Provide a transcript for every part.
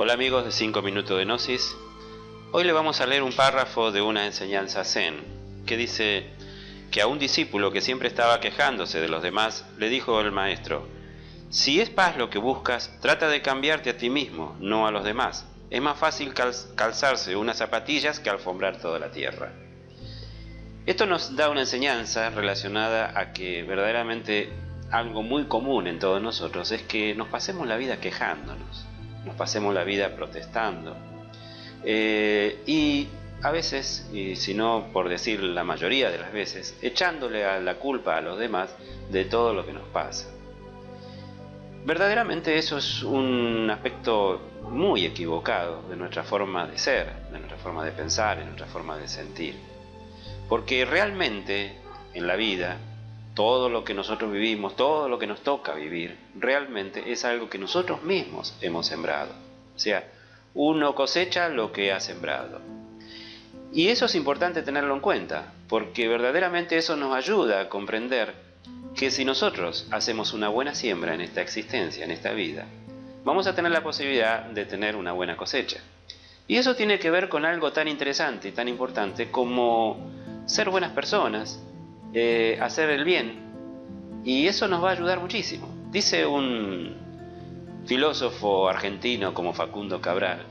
Hola amigos de 5 minutos de Gnosis. Hoy le vamos a leer un párrafo de una enseñanza zen que dice que a un discípulo que siempre estaba quejándose de los demás le dijo el maestro, si es paz lo que buscas, trata de cambiarte a ti mismo, no a los demás. Es más fácil calzarse unas zapatillas que alfombrar toda la tierra. Esto nos da una enseñanza relacionada a que verdaderamente algo muy común en todos nosotros es que nos pasemos la vida quejándonos nos pasemos la vida protestando. Eh, y a veces, y si no por decir la mayoría de las veces, echándole la culpa a los demás de todo lo que nos pasa. Verdaderamente eso es un aspecto muy equivocado de nuestra forma de ser, de nuestra forma de pensar, de nuestra forma de sentir. Porque realmente en la vida todo lo que nosotros vivimos, todo lo que nos toca vivir, realmente es algo que nosotros mismos hemos sembrado. O sea, uno cosecha lo que ha sembrado. Y eso es importante tenerlo en cuenta, porque verdaderamente eso nos ayuda a comprender que si nosotros hacemos una buena siembra en esta existencia, en esta vida, vamos a tener la posibilidad de tener una buena cosecha. Y eso tiene que ver con algo tan interesante y tan importante como ser buenas personas, eh, hacer el bien. Y eso nos va a ayudar muchísimo. Dice un filósofo argentino como Facundo Cabral,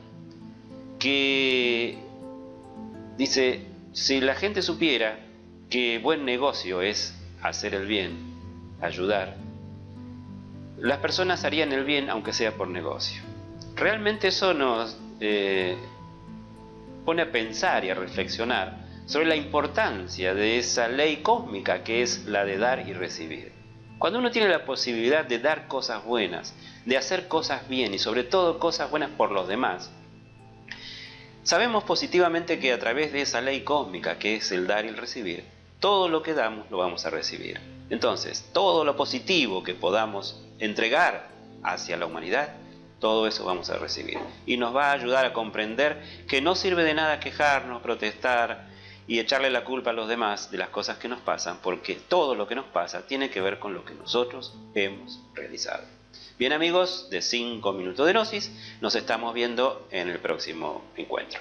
que dice, si la gente supiera que buen negocio es hacer el bien, ayudar, las personas harían el bien aunque sea por negocio. Realmente eso nos eh, pone a pensar y a reflexionar sobre la importancia de esa ley cósmica que es la de dar y recibir. Cuando uno tiene la posibilidad de dar cosas buenas, de hacer cosas bien y sobre todo cosas buenas por los demás, sabemos positivamente que a través de esa ley cósmica que es el dar y el recibir, todo lo que damos lo vamos a recibir. Entonces, todo lo positivo que podamos entregar hacia la humanidad, todo eso vamos a recibir. Y nos va a ayudar a comprender que no sirve de nada quejarnos, protestar, y echarle la culpa a los demás de las cosas que nos pasan, porque todo lo que nos pasa tiene que ver con lo que nosotros hemos realizado. Bien amigos, de 5 minutos de Gnosis, nos estamos viendo en el próximo encuentro.